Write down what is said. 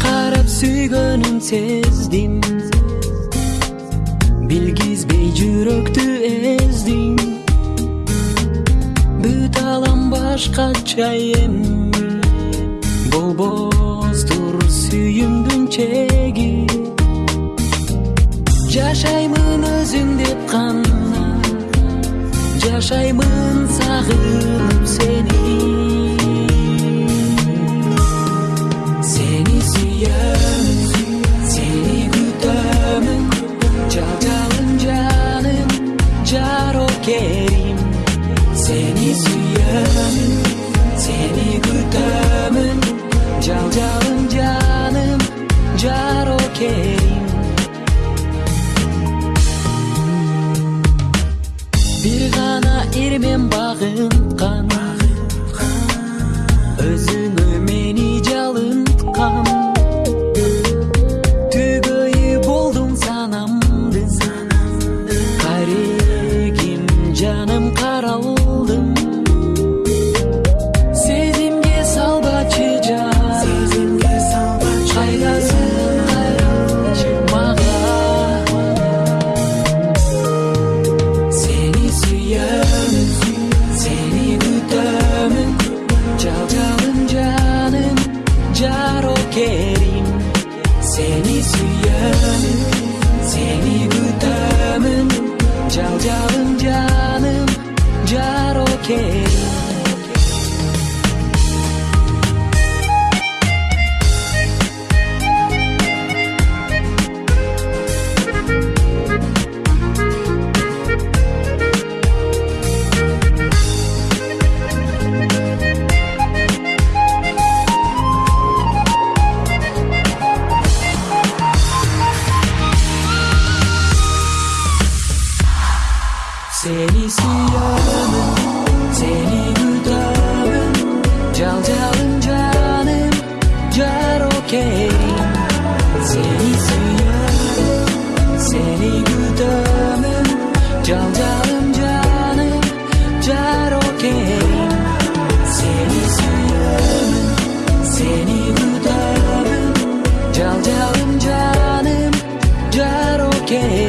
карап сүйгөнүн сездим билгизбей жүрөктү эздим бүт алам башкача эми болбостур сүйүмдүн чеги жашаймын өзүң деп гана жашаймын сагынып сени жарокерим бир гана эрмен багынткан өзүңө мени жалынткан see you. again.